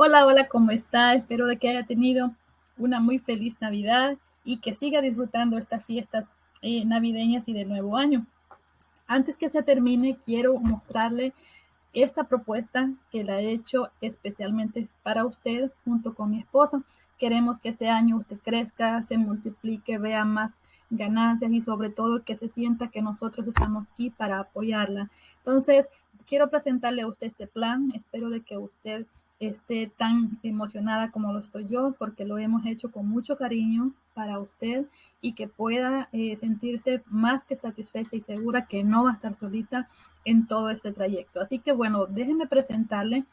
Hola, hola, ¿cómo está? Espero de que haya tenido una muy feliz Navidad y que siga disfrutando estas fiestas eh, navideñas y de nuevo año. Antes que se termine, quiero mostrarle esta propuesta que la he hecho especialmente para usted junto con mi esposo. Queremos que este año usted crezca, se multiplique, vea más ganancias y sobre todo que se sienta que nosotros estamos aquí para apoyarla. Entonces, quiero presentarle a usted este plan. Espero de que usted esté tan emocionada como lo estoy yo, porque lo hemos hecho con mucho cariño para usted y que pueda eh, sentirse más que satisfecha y segura que no va a estar solita en todo este trayecto. Así que bueno, déjeme presentarle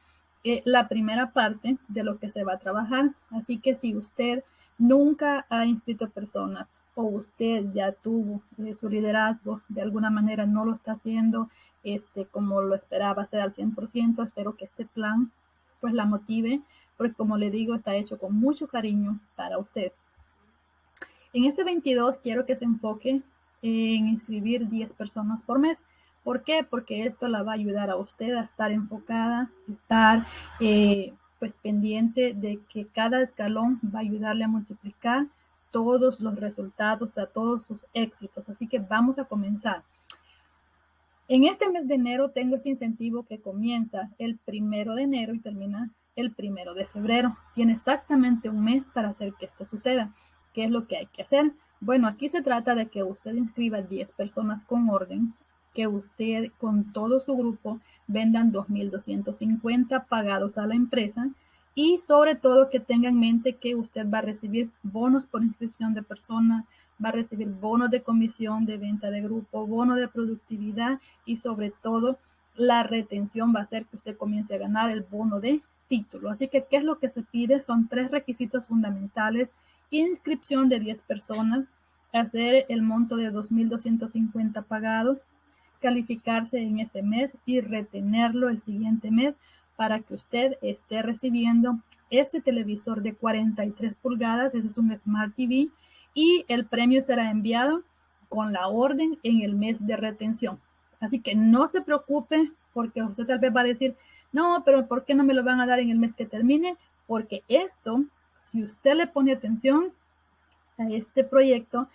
eh, la primera parte de lo que se va a trabajar. Así que si usted nunca ha inscrito personas o usted ya tuvo eh, su liderazgo, de alguna manera no lo está haciendo este, como lo esperaba hacer al 100%, espero que este plan pues la motive, porque como le digo, está hecho con mucho cariño para usted. En este 22 quiero que se enfoque en inscribir 10 personas por mes. ¿Por qué? Porque esto la va a ayudar a usted a estar enfocada, estar eh, pues pendiente de que cada escalón va a ayudarle a multiplicar todos los resultados, a todos sus éxitos. Así que vamos a comenzar. En este mes de enero tengo este incentivo que comienza el primero de enero y termina el primero de febrero. Tiene exactamente un mes para hacer que esto suceda. ¿Qué es lo que hay que hacer? Bueno, aquí se trata de que usted inscriba 10 personas con orden, que usted con todo su grupo vendan 2.250 pagados a la empresa y sobre todo que tenga en mente que usted va a recibir bonos por inscripción de persona, va a recibir bonos de comisión de venta de grupo, bono de productividad y sobre todo la retención va a hacer que usted comience a ganar el bono de título. Así que, ¿qué es lo que se pide? Son tres requisitos fundamentales. Inscripción de 10 personas, hacer el monto de 2.250 pagados, calificarse en ese mes y retenerlo el siguiente mes para que usted esté recibiendo este televisor de 43 pulgadas, ese es un Smart TV, y el premio será enviado con la orden en el mes de retención. Así que no se preocupe porque usted tal vez va a decir, no, pero ¿por qué no me lo van a dar en el mes que termine? Porque esto, si usted le pone atención a este proyecto,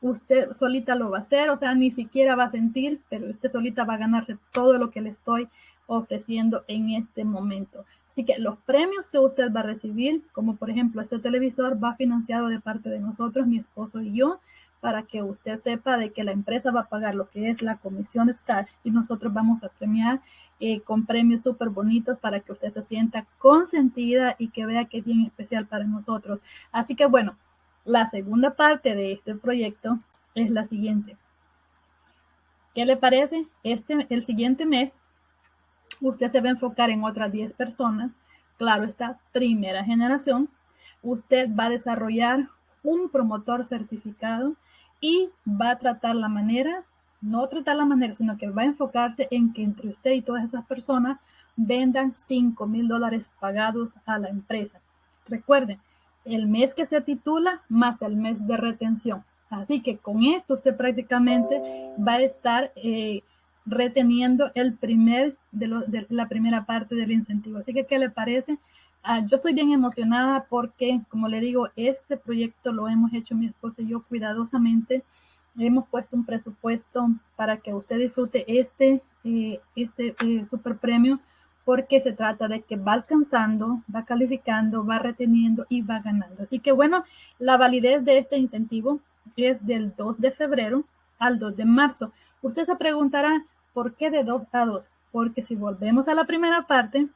usted solita lo va a hacer, o sea, ni siquiera va a sentir, pero usted solita va a ganarse todo lo que le estoy ofreciendo en este momento. Así que los premios que usted va a recibir, como por ejemplo este televisor, va financiado de parte de nosotros, mi esposo y yo, para que usted sepa de que la empresa va a pagar lo que es la comisión cash y nosotros vamos a premiar eh, con premios súper bonitos para que usted se sienta consentida y que vea que es bien especial para nosotros. Así que bueno, la segunda parte de este proyecto es la siguiente. ¿Qué le parece? Este, el siguiente mes usted se va a enfocar en otras 10 personas, claro esta primera generación, usted va a desarrollar un promotor certificado y va a tratar la manera, no tratar la manera, sino que va a enfocarse en que entre usted y todas esas personas vendan 5 mil dólares pagados a la empresa. Recuerden, el mes que se titula más el mes de retención. Así que con esto usted prácticamente va a estar eh, reteniendo el primer de, la primera parte del incentivo. Así que, ¿qué le parece? Ah, yo estoy bien emocionada porque, como le digo, este proyecto lo hemos hecho mi esposo y yo cuidadosamente. Hemos puesto un presupuesto para que usted disfrute este, eh, este eh, super premio porque se trata de que va alcanzando, va calificando, va reteniendo y va ganando. Así que bueno, la validez de este incentivo es del 2 de febrero al 2 de marzo. Usted se preguntará, ¿Por qué de 2 a 2? Porque si volvemos a la primera parte,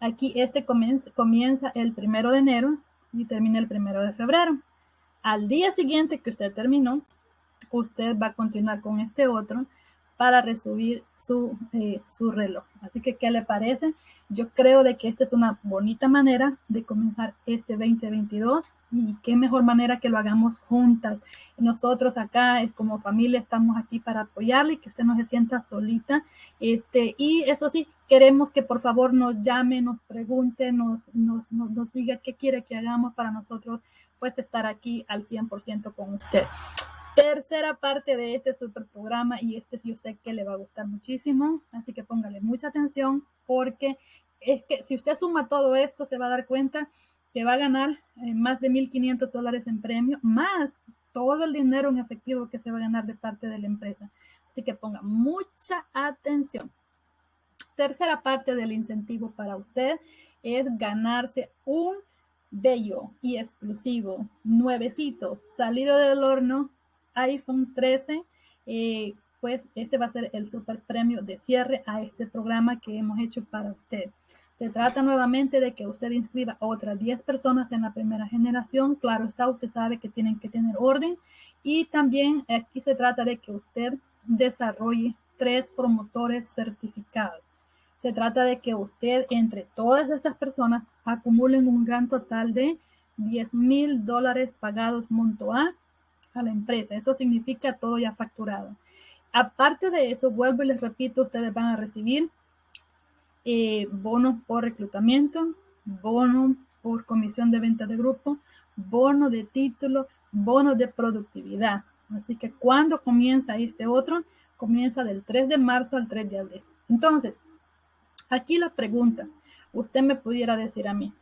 aquí este comienza, el primero de enero y termina el primero de febrero. Al día siguiente que usted terminó, usted va a continuar con este otro para recibir su, eh, su reloj. Así que, ¿qué le parece? Yo creo de que esta es una bonita manera de comenzar este 2022 y qué mejor manera que lo hagamos juntas. Nosotros acá eh, como familia estamos aquí para apoyarle y que usted no se sienta solita. Este, y eso sí, queremos que por favor nos llame, nos pregunte, nos, nos, nos, nos diga qué quiere que hagamos para nosotros, pues estar aquí al 100% con usted tercera parte de este super programa y este yo sé que le va a gustar muchísimo, así que póngale mucha atención porque es que si usted suma todo esto, se va a dar cuenta que va a ganar eh, más de 1.500 dólares en premio, más todo el dinero en efectivo que se va a ganar de parte de la empresa. Así que ponga mucha atención. Tercera parte del incentivo para usted es ganarse un bello y exclusivo, nuevecito, salido del horno, iPhone 13. Eh, pues este va a ser el super premio de cierre a este programa que hemos hecho para usted. Se trata nuevamente de que usted inscriba a otras 10 personas en la primera generación. Claro está, usted sabe que tienen que tener orden. Y también aquí se trata de que usted desarrolle tres promotores certificados. Se trata de que usted, entre todas estas personas, acumulen un gran total de 10 mil dólares pagados monto A a la empresa. Esto significa todo ya facturado. Aparte de eso, vuelvo y les repito, ustedes van a recibir eh, bonos por reclutamiento, bono por comisión de venta de grupo, bono de título, bono de productividad. Así que cuando comienza este otro, comienza del 3 de marzo al 3 de abril. Entonces, aquí la pregunta, usted me pudiera decir a mí,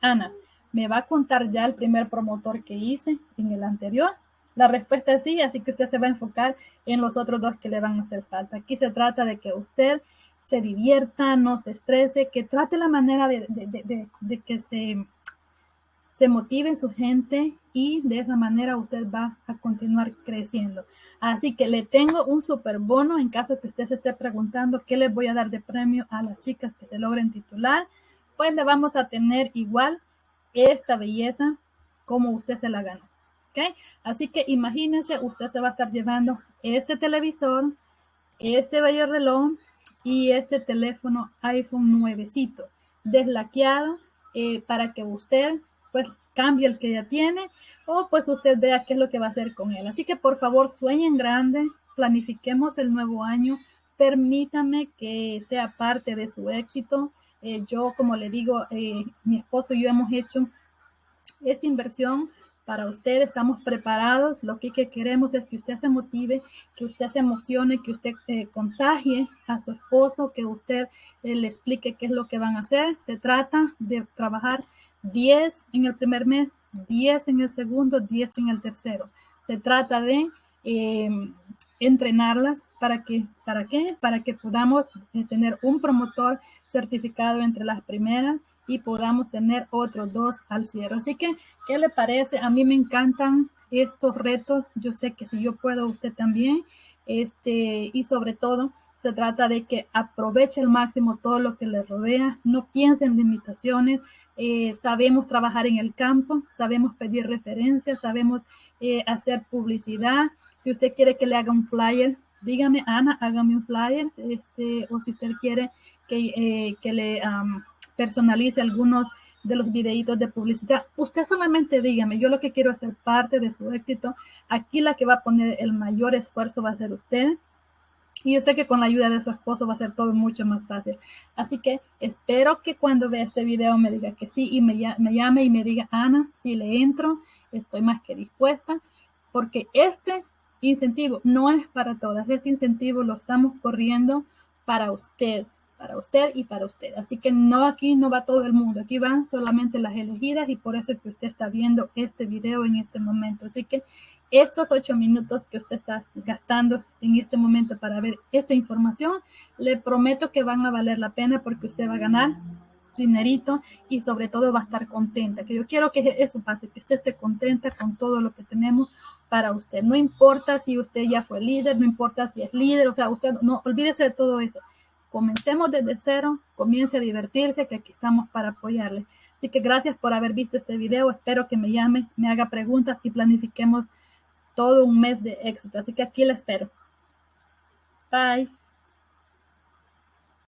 Ana, ¿me va a contar ya el primer promotor que hice en el anterior? La respuesta es sí, así que usted se va a enfocar en los otros dos que le van a hacer falta. Aquí se trata de que usted se divierta, no se estrese, que trate la manera de, que se, motive su gente y de esa manera usted va a continuar creciendo. Así que le tengo un super bono en caso que usted se esté preguntando qué les voy a dar de premio a las chicas que se logren titular. Pues le vamos a tener igual esta belleza como usted se la ganó. Así que imagínense, usted se va a estar llevando este televisor, este bello reloj y este teléfono iPhone nuevecito, deslaqueado, eh, para que usted pues cambie el que ya tiene o pues usted vea qué es lo que va a hacer con él. Así que por favor sueñen grande, planifiquemos el nuevo año, permítame que sea parte de su éxito. Eh, yo, como le digo, eh, mi esposo y yo hemos hecho esta inversión para usted, estamos preparados. Lo que, queremos es que usted se motive, que usted se emocione, que usted eh, contagie a su esposo, que usted eh, le explique qué es lo que van a hacer. Se trata de trabajar 10 en el primer mes, 10 en el segundo, 10 en el tercero. Se trata de em, entrenarlas para que, ¿para qué? Para que podamos eh, tener un promotor certificado entre las primeras y podamos tener otros dos al cierre. Así que, ¿qué le parece? A mí me encantan estos retos. Yo sé que si yo puedo, usted también. Este, y sobre todo, se trata de que aproveche al máximo todo lo que le rodea, no piense en limitaciones, eh, sabemos trabajar en el campo, sabemos pedir referencias, sabemos eh, hacer publicidad. Si usted quiere que le haga un flyer, dígame, Ana, hágame un flyer, este, o si usted quiere que, eh, que le personalice algunos de los videitos de publicidad. Usted solamente dígame, yo lo que quiero hacer parte de su éxito. Aquí la que va a poner el mayor esfuerzo va a ser usted. Y yo sé que con la ayuda de su esposo va a ser todo mucho más fácil. Así que espero que cuando vea este video me diga que sí y me, me llame y me diga, Ana, si le entro, estoy más que dispuesta. Porque este incentivo no es para todas. Este incentivo lo estamos corriendo para usted para usted y para usted. Así que no aquí no va todo el mundo, aquí van solamente las elegidas y por eso es que usted está viendo este video en este momento. Así que estos ocho minutos que usted está gastando en este momento para ver esta información, le prometo que van a valer la pena porque usted va a ganar dinerito y sobre todo va a estar contenta. Que yo quiero que eso pase, que usted esté contenta con todo lo que tenemos para usted. No importa si usted ya fue líder, no importa si es líder, o sea, usted no olvídese de todo eso Comencemos desde cero, comience a divertirse, que aquí estamos para apoyarle. Así que gracias por haber visto este video. Espero que me llame, me haga preguntas y planifiquemos todo un mes de éxito. Así que aquí la espero. Bye.